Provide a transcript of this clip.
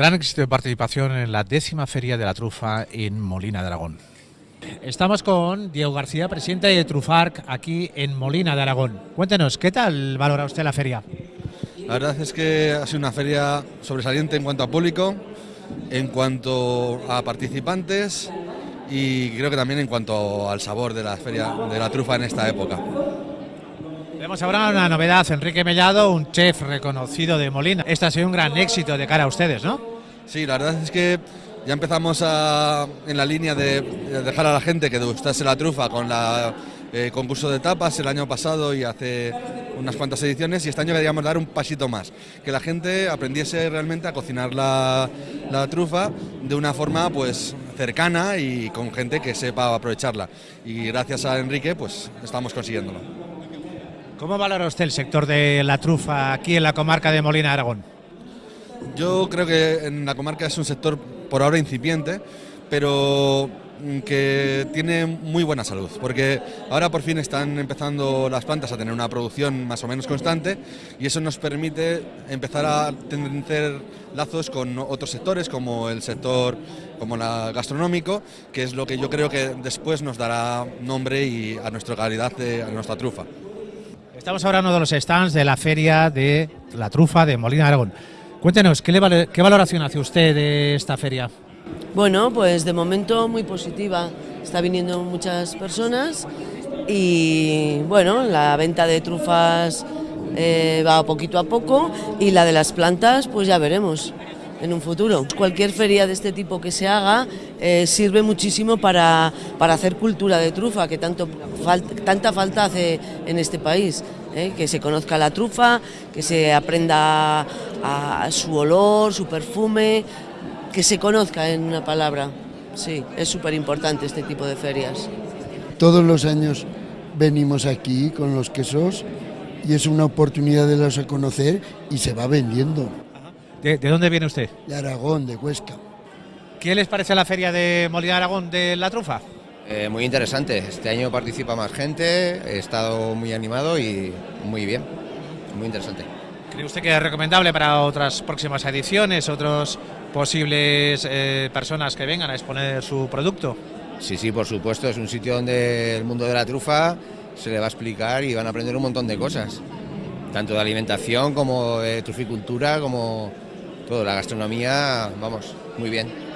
Gran éxito de participación en la décima Feria de la Trufa en Molina de Aragón. Estamos con Diego García, presidente de Trufarc, aquí en Molina de Aragón. Cuéntenos, ¿qué tal valora usted la feria? La verdad es que ha sido una feria sobresaliente en cuanto a público, en cuanto a participantes y creo que también en cuanto al sabor de la feria de la trufa en esta época. Tenemos ahora una novedad, Enrique Mellado, un chef reconocido de Molina. Este ha sido un gran éxito de cara a ustedes, ¿no? Sí, la verdad es que ya empezamos en la línea de, dejar a la gente que degustase la trufa con la eh, concurso de tapas el año pasado y hace unas cuantas ediciones y este año queríamos dar un pasito más, que la gente aprendiese realmente a cocinar la, la trufa de una forma pues cercana y con gente que sepa aprovecharla y gracias a Enrique pues estamos consiguiéndolo. ¿Cómo valora usted el sector de la trufa aquí en la comarca de Molina Aragón? Yo creo que en la comarca es un sector por ahora incipiente, pero que tiene muy buena salud, porque ahora por fin están empezando las plantas a tener una producción más o menos constante y eso nos permite empezar a tener lazos con otros sectores como el sector como la gastronómico, que es lo que yo creo que después nos dará nombre y a nuestra calidad de a nuestra trufa. Estamos ahora en uno de los stands de la feria de la trufa de Molina Aragón. Cuéntenos, ¿qué, valoración hace usted de esta feria? Bueno, pues de momento muy positiva. Está viniendo muchas personas y bueno, la venta de trufas eh, va poquito a poco y la de las plantas pues ya veremos en un futuro. Cualquier feria de este tipo que se haga eh, sirve muchísimo para, hacer cultura de trufa, que tanto tanta falta hace en este país. Eh, que se conozca la trufa, que se aprenda a, su olor, su perfume, que se conozca en una palabra. Sí, es súper importante este tipo de ferias. Todos los años venimos aquí con los quesos y es una oportunidad de los a conocer y se va vendiendo. ¿De, dónde viene usted? De Aragón, de Huesca. ¿Qué les parece la feria de Molina de Aragón de la trufa? Eh, muy interesante, este año participa más gente, he estado muy animado y muy bien, muy interesante. ¿Cree usted que es recomendable para otras próximas ediciones, otras posibles eh, personas que vengan a exponer su producto? Sí, sí, por supuesto, es un sitio donde el mundo de la trufa se le va a explicar y van a aprender un montón de cosas, tanto de alimentación como de truficultura, como todo, la gastronomía, vamos, muy bien.